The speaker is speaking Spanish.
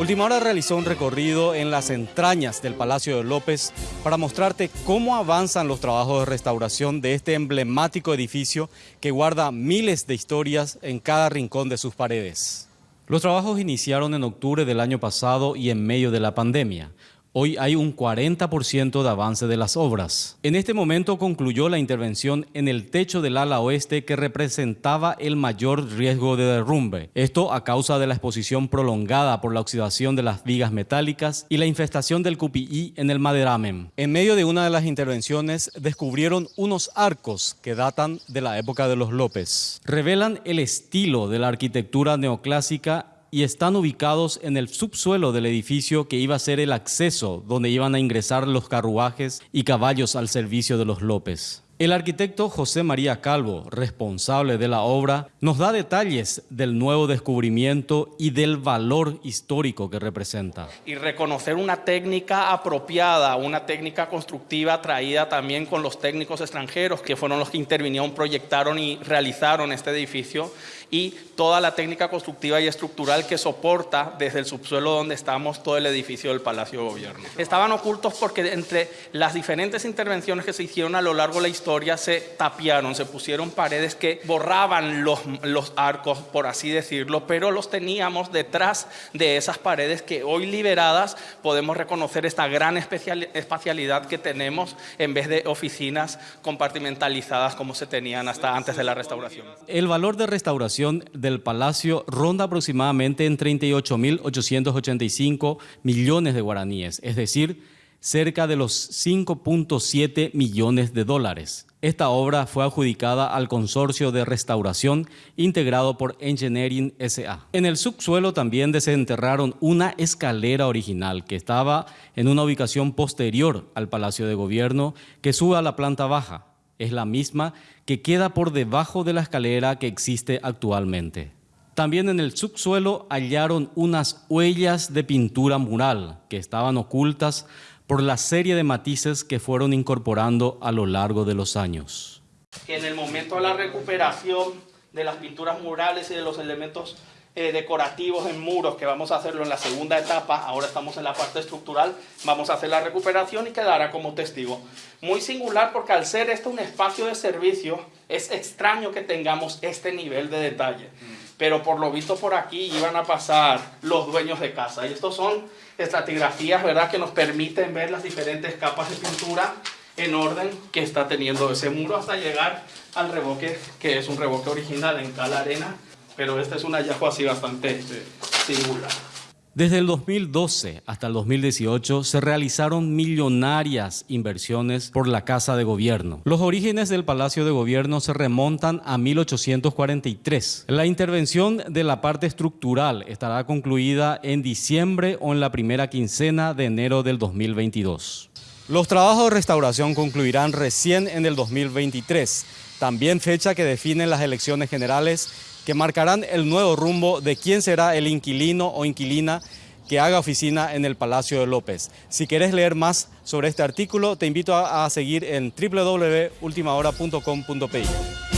Última Hora realizó un recorrido en las entrañas del Palacio de López para mostrarte cómo avanzan los trabajos de restauración de este emblemático edificio que guarda miles de historias en cada rincón de sus paredes. Los trabajos iniciaron en octubre del año pasado y en medio de la pandemia. Hoy hay un 40% de avance de las obras. En este momento concluyó la intervención en el techo del ala oeste que representaba el mayor riesgo de derrumbe. Esto a causa de la exposición prolongada por la oxidación de las vigas metálicas y la infestación del cupií en el maderamen. En medio de una de las intervenciones descubrieron unos arcos que datan de la época de los López. Revelan el estilo de la arquitectura neoclásica y están ubicados en el subsuelo del edificio que iba a ser el acceso donde iban a ingresar los carruajes y caballos al servicio de los López. El arquitecto José María Calvo, responsable de la obra, nos da detalles del nuevo descubrimiento y del valor histórico que representa. Y reconocer una técnica apropiada, una técnica constructiva traída también con los técnicos extranjeros que fueron los que intervinieron, proyectaron y realizaron este edificio y toda la técnica constructiva y estructural que soporta desde el subsuelo donde estamos todo el edificio del Palacio de Gobierno. Estaban ocultos porque entre las diferentes intervenciones que se hicieron a lo largo de la historia se tapiaron, se pusieron paredes que borraban los, los arcos, por así decirlo, pero los teníamos detrás de esas paredes que hoy liberadas podemos reconocer esta gran espacialidad que tenemos en vez de oficinas compartimentalizadas como se tenían hasta antes de la restauración. El valor de restauración del palacio ronda aproximadamente en 38.885 millones de guaraníes, es decir, cerca de los 5.7 millones de dólares. Esta obra fue adjudicada al consorcio de restauración integrado por Engineering SA. En el subsuelo también desenterraron una escalera original que estaba en una ubicación posterior al Palacio de Gobierno que sube a la planta baja. Es la misma que queda por debajo de la escalera que existe actualmente. También en el subsuelo hallaron unas huellas de pintura mural que estaban ocultas por la serie de matices que fueron incorporando a lo largo de los años. En el momento de la recuperación de las pinturas murales y de los elementos eh, decorativos en muros, que vamos a hacerlo en la segunda etapa, ahora estamos en la parte estructural, vamos a hacer la recuperación y quedará como testigo. Muy singular porque al ser esto un espacio de servicio, es extraño que tengamos este nivel de detalle. Pero por lo visto por aquí iban a pasar los dueños de casa. Y estos son estratigrafías, ¿verdad? Que nos permiten ver las diferentes capas de pintura en orden que está teniendo ese muro hasta llegar al revoque, que es un revoque original en cala arena, pero este es un hallazgo así bastante singular. Desde el 2012 hasta el 2018 se realizaron millonarias inversiones por la Casa de Gobierno. Los orígenes del Palacio de Gobierno se remontan a 1843. La intervención de la parte estructural estará concluida en diciembre o en la primera quincena de enero del 2022. Los trabajos de restauración concluirán recién en el 2023, también fecha que definen las elecciones generales que marcarán el nuevo rumbo de quién será el inquilino o inquilina que haga oficina en el Palacio de López. Si quieres leer más sobre este artículo, te invito a, seguir en www.ultimahora.com.pi.